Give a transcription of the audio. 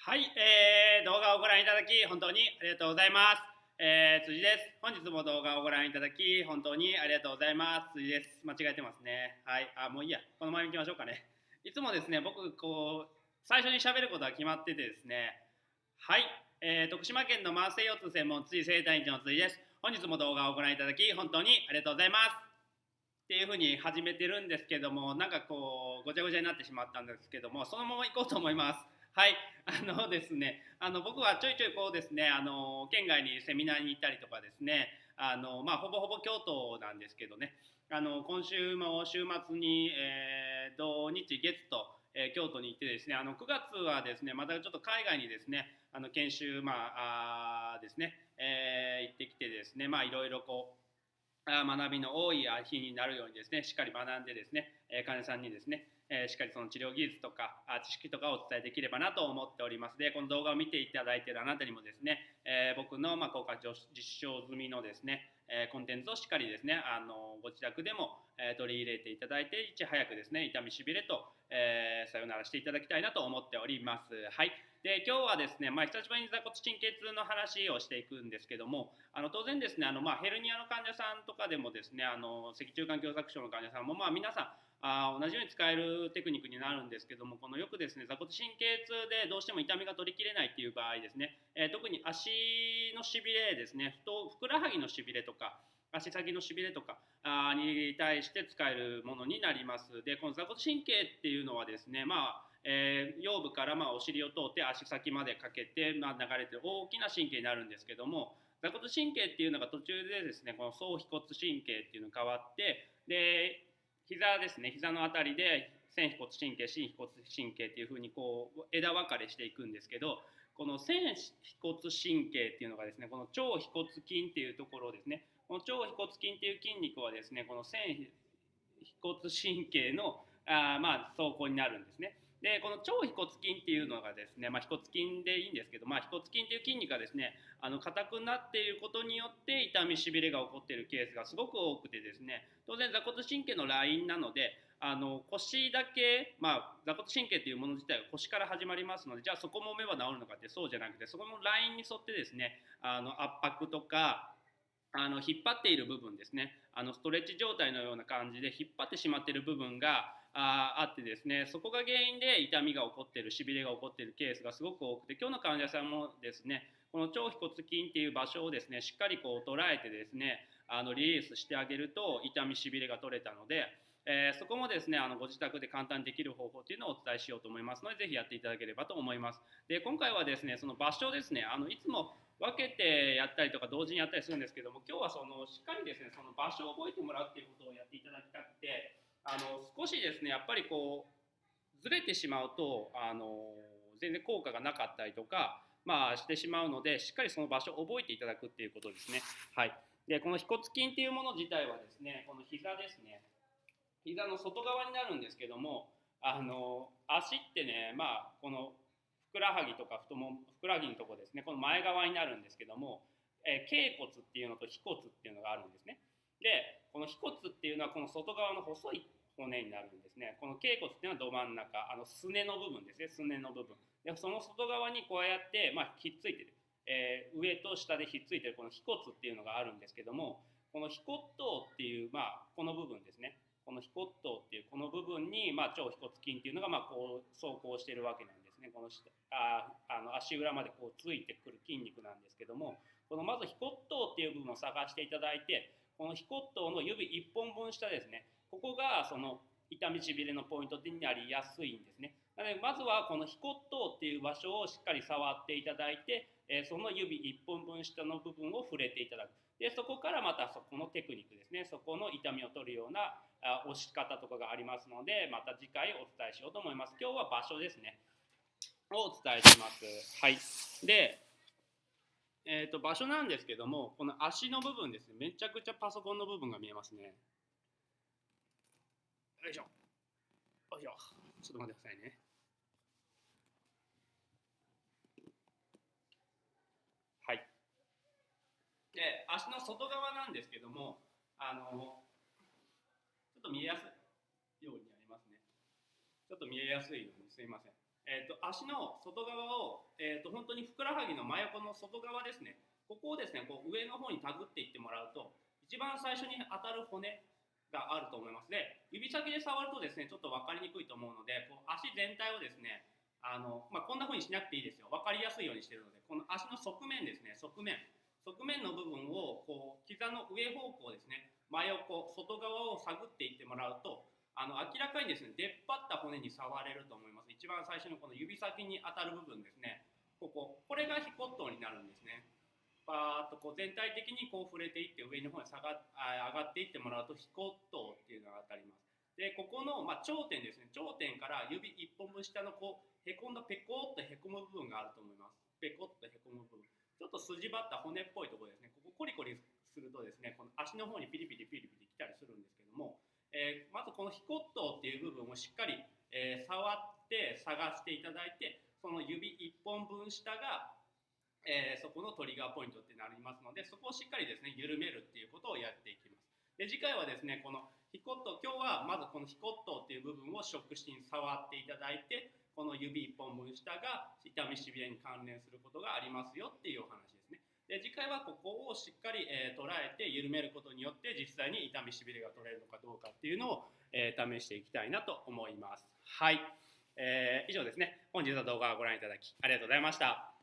はい、えー、動画をご覧いただき本当にありがとうございます。えー、辻です。本日も動画をご覧いただき本当にありがとうございます。辻です。間違えてますね。はい、あ、もういいや。このまま行きましょうかね。いつもですね、僕、こう、最初に喋ることは決まっててですね、はい、えー、徳島県の慢性腰痛専門辻生体院長の辻です。本日も動画をご覧いただき本当にありがとうございます。っていうふうに始めてるんですけども、なんかこう、ごちゃごちゃになってしまったんですけども、そのまま行こうと思います。はい、あのですね、あの僕はちょいちょいこうですね、あの県外にセミナーに行ったりとかですね、あのまあ、ほぼほぼ京都なんですけどね、あの今週も週末に、えー、土日月と、えー、京都に行ってですね、あの9月はですね、またちょっと海外にですね、あの研修まああですね、えー、行ってきてですね、まあいろいろこう学びの多い日になるようにですね、しっかり学んでですね、え患者さんにですね、えしっかりその治療技術とか知識とかをお伝えできればなと思っております。でこの動画を見ていただいているあなたにもですね、え僕のま効果実証済みのですね、えコンテンツをしっかりですねあのご自宅でも、え取り入れていただいていち早くですね痛みしびれと、えさよならしていただきたいなと思っております。はい。で今日はですね、まあ、久しぶりに座骨神経痛の話をしていくんですけどもあの当然ですねあの、まあ、ヘルニアの患者さんとかでもですねあの脊柱管狭窄症の患者さんも、まあ、皆さんあ同じように使えるテクニックになるんですけどもこのよくですね座骨神経痛でどうしても痛みが取りきれないっていう場合ですね、えー、特に足のしびれですねふくらはぎのしびれとか足先のしびれとかあに対して使えるものになります。でこの座骨神経っていうのはですねまあえー、腰部からまあお尻を通って足先までかけて、まあ、流れてる大きな神経になるんですけども座骨神経っていうのが途中でですねこの総腓骨神経っていうのが変わってで膝ですね膝の辺りで線腓骨神経心腓骨神経っていうふうにこう枝分かれしていくんですけどこの線腓骨神経っていうのがですねこの腸腓骨筋っていうところですねこの腸腓骨筋っていう筋肉はですねこの線腓骨神経のあまあ走行になるんですね。でこの腸腓骨筋っていうのがですね、まあ、腓骨筋でいいんですけど、まあ、腓骨筋っていう筋肉がですねあの硬くなっていることによって痛みしびれが起こっているケースがすごく多くてですね当然座骨神経のラインなのであの腰だけ、まあ、座骨神経というもの自体が腰から始まりますのでじゃあそこもめば治るのかってそうじゃなくてそこのラインに沿ってですねあの圧迫とかあの引っ張っている部分ですねあのストレッチ状態のような感じで引っ張ってしまっている部分がああってですねそこが原因で痛みが起こってるしびれが起こってるケースがすごく多くて今日の患者さんもですねこの腸腓骨筋っていう場所をですねしっかりこう捉えてですねあのリリースしてあげると痛みしびれが取れたので、えー、そこもですねあのご自宅で簡単にできる方法っていうのをお伝えしようと思いますのでぜひやっていただければと思います。で今回はですねその場所ですねあのいつも分けてやったりとか同時にやったりするんですけども今日はそのしっかりですねその場所を覚えてもらうっていうことをやっていただきたくてあの少しですねやっぱりこうずれてしまうとあの全然効果がなかったりとか、まあ、してしまうのでしっかりその場所を覚えていただくっていうことですね。はい、でこの腓骨筋っていうもの自体はですねこの膝ですね膝の外側になるんですけどもあの足ってねまあこのふくらはぎとか太ももふくらはぎのとこですねこの前側になるんですけども、えー、頸骨っていうのと腓骨っていうのがあるんですね。でこの腓骨っていうのはこの外側の細い骨になるんですね。この頸骨っていうのはど真ん中あのすねの部分ですね。すねの部分。でその外側にこうやって、まあ、ひっついてる、えー、上と下でひっついてるこの腓骨っていうのがあるんですけどもこの腓骨頭っていう、まあ、この部分ですね。この腓骨頭っていうこの部分に、まあ、腸腓骨筋っていうのが、まあ、こう走行してるわけなんですね。このああの足裏までこうついてくる筋肉なんですけどもこのまず腓骨頭っていう部分を探していただいてこの腓骨頭の指1本分下ですね。ここがその痛みしびれのポイントになりやすいんですね。なのでまずはこの腓骨頭っていう場所をしっかり触っていただいて、えその指1本分下の部分を触れていただく。でそこからまたそこのテクニックですね。そこの痛みを取るようなあ押し方とかがありますのでまた次回お伝えしようと思います。今日は場所ですね。をお伝えします。はい。でえーと、場所なんですけどもこの足の部分ですね。めちゃくちゃパソコンの部分が見えますね。よいしょ。よいしょ。ちょっと待ってくださいね。はい。で足の外側なんですけどもあのちょっと見えやすいようになりますね。ちょっと見えやすいように。すいません。えー、と足の外側を、えー、と本当にふくらはぎの真横の外側ですね。ここをですねこう上の方に手繰っていってもらうと一番最初に当たる骨があると思います。で指先で触るとですねちょっと分かりにくいと思うのでこう足全体をですねあの、まあ、こんな風にしなくていいですよ。分かりやすいようにしてるのでこの足の側面ですね側面。側面の部分をこう膝の上方向ですね真横外側を探っていってもらうとあの明らかにですね出っ張った骨に触れると思います一番最初のこの指先に当たる部分ですねこここれがヒコットになるんですねバーッとこう全体的にこう触れていって上の方に下があ上がっていってもらうと飛行塔っていうのが当たります。でここの、まあ、頂点ですね頂点から指1本分下のこうへこんだペコッとへこむ部分があると思います。ペコッとへこむ部分。ちょっと筋張った骨っぽいところですね。ここコリコリするとですねこの足の方にピリピリピリピリ来たりするんですけども、えー、まずこの飛行塔っていう部分をしっかり、えー、触って探していただいてその指1本分下がえー、そこのトリガーポイントってなりますのでそこをしっかりですね緩めるっていうことをやっていきます。で次回はですねこのヒコット今日はまずこのヒコットっていう部分を触診に触っていただいてこの指1本分下が痛みしびれに関連することがありますよっていうお話ですね。で次回はここをしっかり、えー、捉えて緩めることによって実際に痛みしびれが取れるのかどうかっていうのを、えー、試していきたいなと思います。はい、えー、以上ですね。本日の動画をご覧いただきありがとうございました。